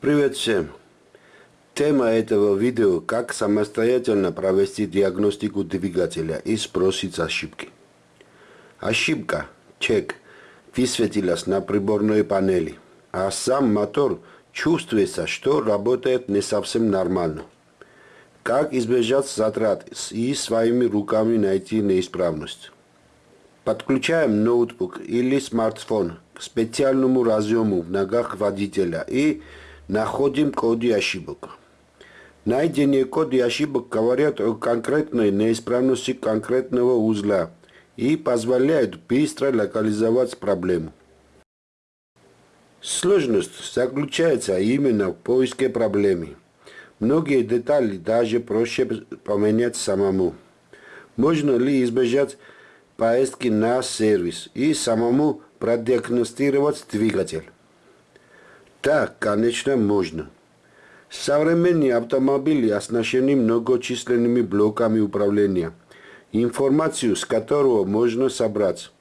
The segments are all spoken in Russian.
Привет всем! Тема этого видео – как самостоятельно провести диагностику двигателя и сбросить ошибки. Ошибка, чек, высветилась на приборной панели, а сам мотор чувствуется, что работает не совсем нормально. Как избежать затрат и своими руками найти неисправность? Подключаем ноутбук или смартфон к специальному разъему в ногах водителя и находим коды ошибок. Найдение коды ошибок говорят о конкретной неисправности конкретного узла и позволяют быстро локализовать проблему. Сложность заключается именно в поиске проблемы. Многие детали даже проще поменять самому. Можно ли избежать поездки на сервис и самому продиагностировать двигатель? Да, конечно, можно. Современные автомобили оснащены многочисленными блоками управления, информацию с которого можно собрать,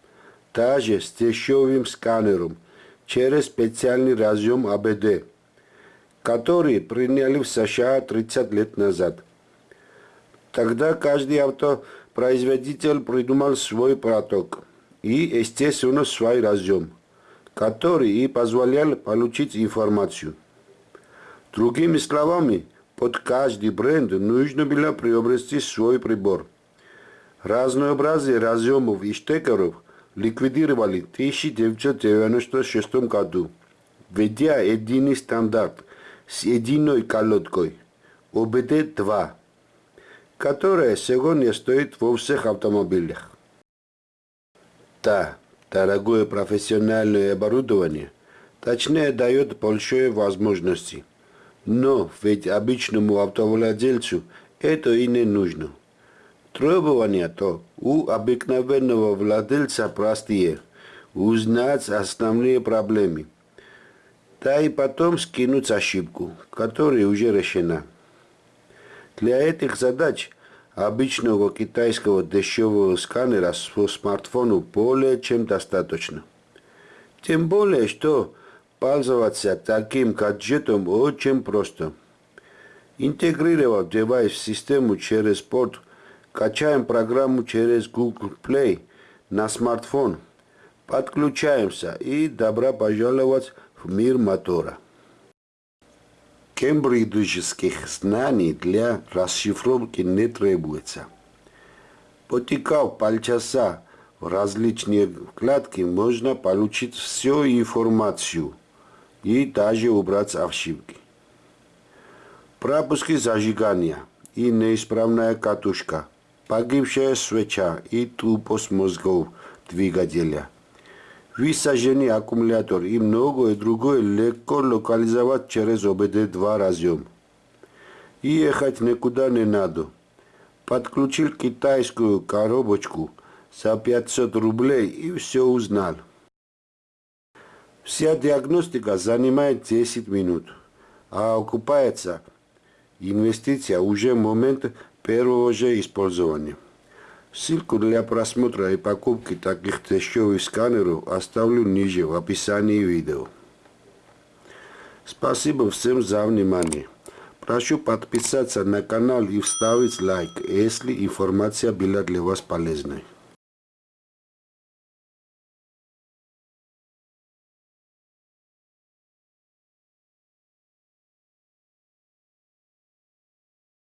также с дешевым сканером, через специальный разъем АБД, который приняли в США 30 лет назад. Тогда каждый автопроизводитель придумал свой проток и, естественно, свой разъем который и позволял получить информацию. Другими словами, под каждый бренд нужно было приобрести свой прибор. Разнообразие разъемов и штекеров ликвидировали в 1996 году, введя единый стандарт с единой колодкой ОБД-2, которая сегодня стоит во всех автомобилях. Да, дорогое профессиональное оборудование, точнее дает большие возможности. Но ведь обычному автовладельцу это и не нужно. Требования-то у обыкновенного владельца простые. Узнать основные проблемы. Да и потом скинуть ошибку, которая уже решена. Для этих задач обычного китайского дешевого сканера по смартфону более чем достаточно. Тем более, что пользоваться таким гаджетом очень просто. Интегрировав девайс в систему через порт, качаем программу через Google Play на смартфон, подключаемся и добро пожаловать в мир мотора кембриджских знаний для расшифровки не требуется. Потекав полчаса в различные вкладки, можно получить всю информацию и даже убрать ошибки. Пропуски зажигания и неисправная катушка, погибшая свеча и тупость мозгов двигателя – высаженный аккумулятор и многое другое легко локализовать через ОБД-2 разъем. И ехать никуда не надо. Подключил китайскую коробочку за 500 рублей и все узнал. Вся диагностика занимает 10 минут, а окупается инвестиция уже в момент первого же использования. Ссылку для просмотра и покупки таких дешевых сканеров оставлю ниже в описании видео. Спасибо всем за внимание. Прошу подписаться на канал и вставить лайк, если информация была для вас полезной.